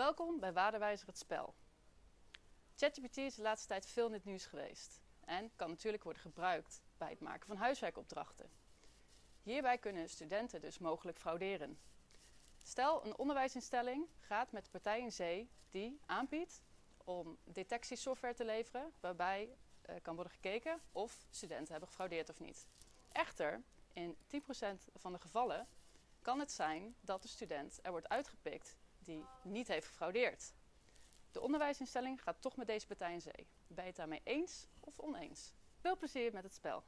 Welkom bij Waardewijzer het spel. ChatGPT is de laatste tijd veel in het nieuws geweest en kan natuurlijk worden gebruikt bij het maken van huiswerkopdrachten. Hierbij kunnen studenten dus mogelijk frauderen. Stel, een onderwijsinstelling gaat met de partij in zee die aanbiedt om detectiesoftware te leveren waarbij uh, kan worden gekeken of studenten hebben gefraudeerd of niet. Echter, in 10% van de gevallen kan het zijn dat de student er wordt uitgepikt die niet heeft gefraudeerd. De onderwijsinstelling gaat toch met deze partij in zee. Ben je het daarmee eens of oneens? Veel plezier met het spel.